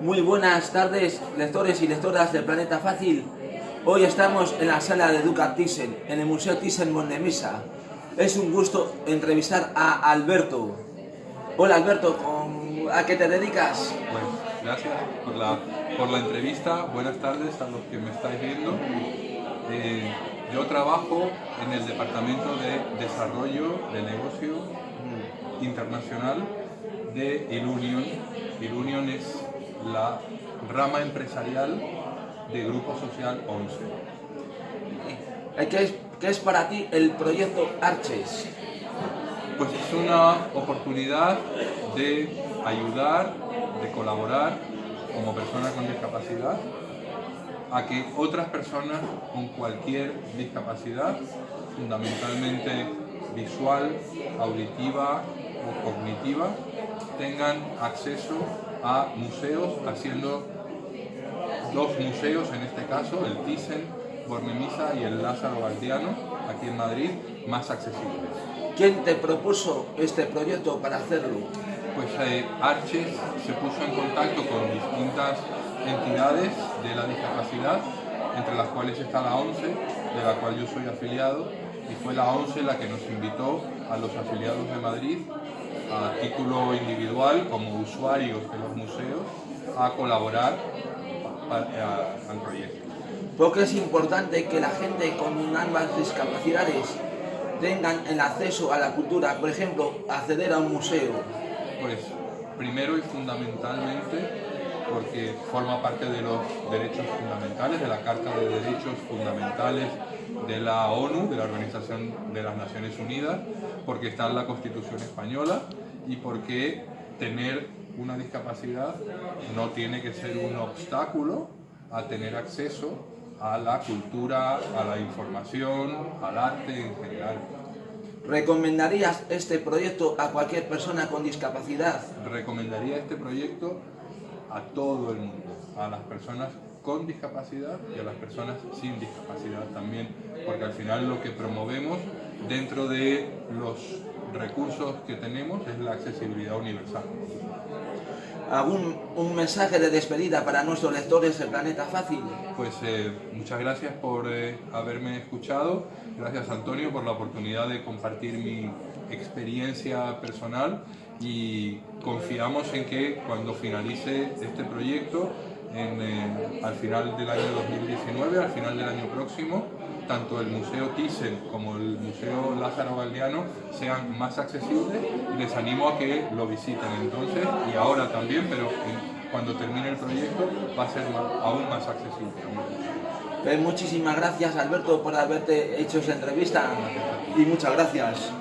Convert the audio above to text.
Muy buenas tardes, lectores y lectoras del Planeta Fácil. Hoy estamos en la sala de Duca Thyssen, en el Museo Thyssen-Bornemisza. Es un gusto entrevistar a Alberto. Hola Alberto, ¿a qué te dedicas? Pues gracias por la, por la entrevista. Buenas tardes a los que me estáis viendo. Eh, yo trabajo en el Departamento de Desarrollo de Negocio Internacional de Ilunion. Ilunion es la rama empresarial de Grupo Social 11. Eh, ¿Qué es, qué es para ti el proyecto Arches? Pues es una oportunidad de ayudar, de colaborar como persona con discapacidad a que otras personas con cualquier discapacidad, fundamentalmente visual, auditiva o cognitiva, tengan acceso a museos, haciendo dos museos, en este caso, el Thyssen, Bornemisa y el Lázaro Galdiano, aquí en Madrid, más accesibles. ¿Quién te propuso este proyecto para hacerlo? Pues eh, Arches se puso en contacto con distintas entidades de la discapacidad, entre las cuales está la ONCE, de la cual yo soy afiliado, y fue la ONCE la que nos invitó a los afiliados de Madrid a título individual como usuarios de los museos a colaborar al proyecto. Porque es importante que la gente con ambas discapacidades tengan el acceso a la cultura, por ejemplo, acceder a un museo. Pues primero y fundamentalmente porque forma parte de los derechos fundamentales, de la Carta de Derechos Fundamentales de la ONU, de la Organización de las Naciones Unidas, porque está en la Constitución Española y porque tener una discapacidad no tiene que ser un obstáculo a tener acceso a la cultura, a la información, al arte en general. ¿Recomendarías este proyecto a cualquier persona con discapacidad? Recomendaría este proyecto a todo el mundo, a las personas con discapacidad y a las personas sin discapacidad también, porque al final lo que promovemos dentro de los recursos que tenemos es la accesibilidad universal. ¿Algún un mensaje de despedida para nuestros lectores del Planeta Fácil? Pues eh, muchas gracias por eh, haberme escuchado, gracias Antonio por la oportunidad de compartir mi experiencia personal y confiamos en que cuando finalice este proyecto, eh, al final del año 2019, al final del año próximo, tanto el Museo Thyssen como el Museo Lázaro Galdiano sean más accesibles les animo a que lo visiten entonces y ahora también, pero cuando termine el proyecto va a ser aún más accesible. Pues muchísimas gracias Alberto por haberte hecho esa entrevista y muchas gracias.